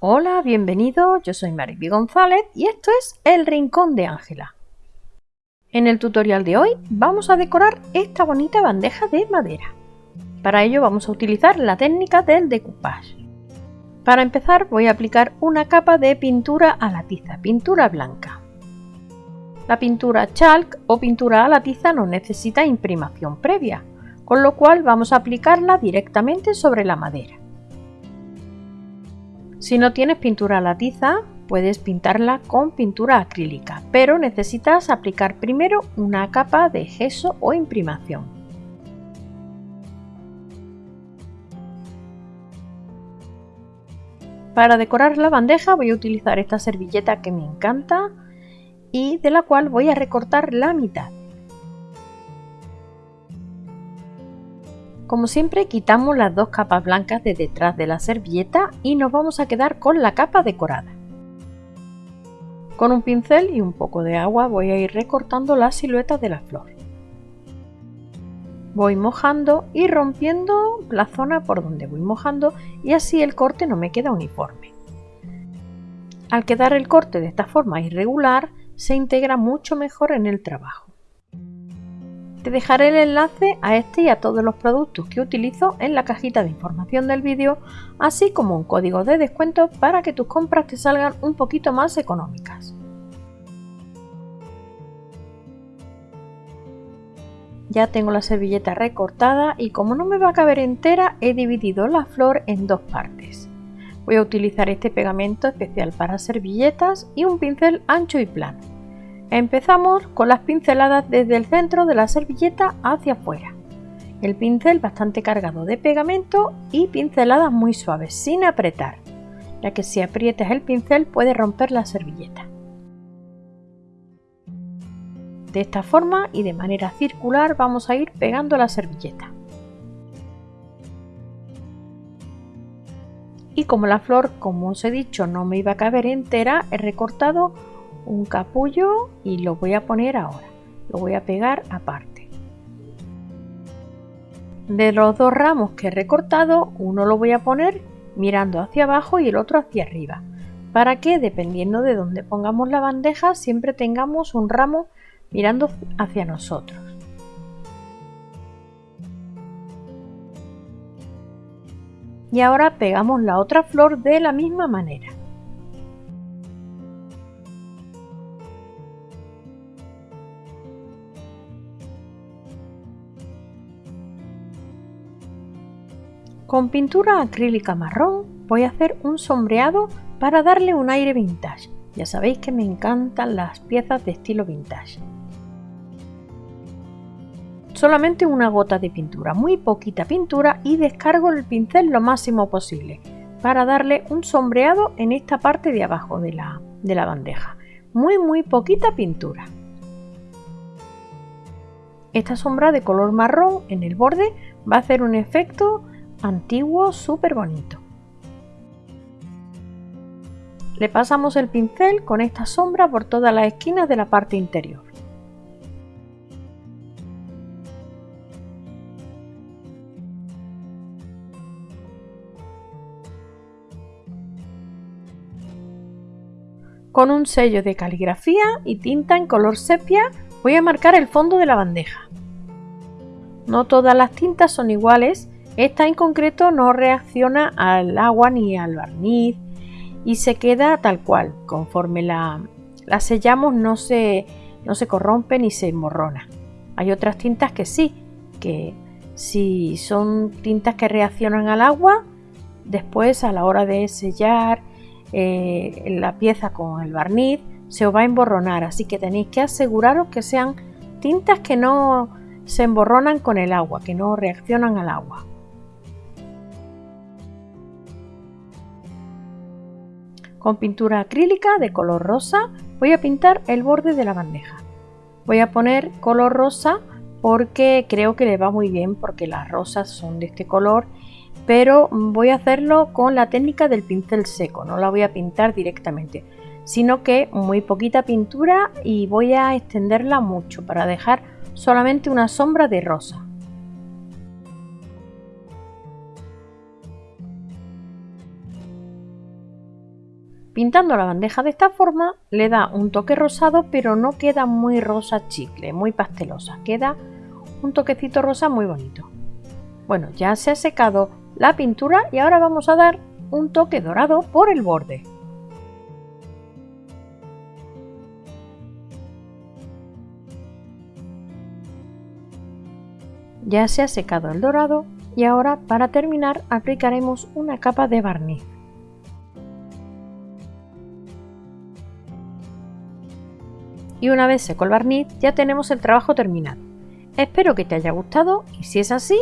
Hola, bienvenido, yo soy Mariby González y esto es El Rincón de Ángela. En el tutorial de hoy vamos a decorar esta bonita bandeja de madera. Para ello vamos a utilizar la técnica del decoupage. Para empezar voy a aplicar una capa de pintura a la tiza, pintura blanca. La pintura chalk o pintura a la tiza no necesita imprimación previa, con lo cual vamos a aplicarla directamente sobre la madera. Si no tienes pintura a la tiza, puedes pintarla con pintura acrílica, pero necesitas aplicar primero una capa de gesso o imprimación. Para decorar la bandeja voy a utilizar esta servilleta que me encanta y de la cual voy a recortar la mitad. Como siempre quitamos las dos capas blancas de detrás de la servilleta y nos vamos a quedar con la capa decorada. Con un pincel y un poco de agua voy a ir recortando las siluetas de la flor. Voy mojando y rompiendo la zona por donde voy mojando y así el corte no me queda uniforme. Al quedar el corte de esta forma irregular, se integra mucho mejor en el trabajo. Te dejaré el enlace a este y a todos los productos que utilizo en la cajita de información del vídeo, así como un código de descuento para que tus compras te salgan un poquito más económicas. Ya tengo la servilleta recortada y como no me va a caber entera he dividido la flor en dos partes. Voy a utilizar este pegamento especial para servilletas y un pincel ancho y plano. Empezamos con las pinceladas desde el centro de la servilleta hacia afuera. El pincel bastante cargado de pegamento y pinceladas muy suaves, sin apretar, ya que si aprietas el pincel puede romper la servilleta. De esta forma y de manera circular vamos a ir pegando la servilleta. Y como la flor, como os he dicho, no me iba a caber entera, he recortado un capullo y lo voy a poner ahora. Lo voy a pegar aparte. De los dos ramos que he recortado, uno lo voy a poner mirando hacia abajo y el otro hacia arriba, para que dependiendo de donde pongamos la bandeja siempre tengamos un ramo mirando hacia nosotros. Y ahora pegamos la otra flor de la misma manera. Con pintura acrílica marrón voy a hacer un sombreado para darle un aire vintage. Ya sabéis que me encantan las piezas de estilo vintage. Solamente una gota de pintura, muy poquita pintura y descargo el pincel lo máximo posible para darle un sombreado en esta parte de abajo de la, de la bandeja. Muy muy poquita pintura. Esta sombra de color marrón en el borde va a hacer un efecto antiguo súper bonito. Le pasamos el pincel con esta sombra por todas las esquinas de la parte interior. Con un sello de caligrafía y tinta en color sepia voy a marcar el fondo de la bandeja. No todas las tintas son iguales esta en concreto no reacciona al agua ni al barniz y se queda tal cual. Conforme la, sellamos no se, no se corrompe ni se emborrona. Hay otras tintas que sí, que si son tintas que reaccionan al agua, después a la hora de sellar eh, la pieza con el barniz se os va a emborronar, así que tenéis que aseguraros que sean tintas que no se emborronan con el agua, que no reaccionan al agua. Con pintura acrílica de color rosa voy a pintar el borde de la bandeja. Voy a poner color rosa porque creo que le va muy bien porque las rosas son de este color pero voy a hacerlo con la técnica del pincel seco, no la voy a pintar directamente, sino que muy poquita pintura y voy a extenderla mucho para dejar solamente una sombra de rosa. Pintando la bandeja de esta forma le da un toque rosado pero no queda muy rosa chicle, muy pastelosa, queda un toquecito rosa muy bonito. Bueno, ya se ha secado la pintura y ahora vamos a dar un toque dorado por el borde. Ya se ha secado el dorado y ahora para terminar aplicaremos una capa de barniz. Y una vez seco el barniz ya tenemos el trabajo terminado. Espero que te haya gustado y si es así,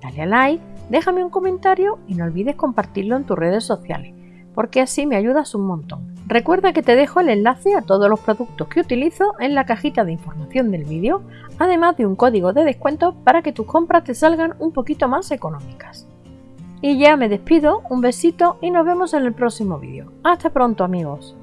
dale a like, déjame un comentario y no olvides compartirlo en tus redes sociales, porque así me ayudas un montón. Recuerda que te dejo el enlace a todos los productos que utilizo en la cajita de información del vídeo, además de un código de descuento para que tus compras te salgan un poquito más económicas. Y ya me despido, un besito y nos vemos en el próximo vídeo. Hasta pronto amigos.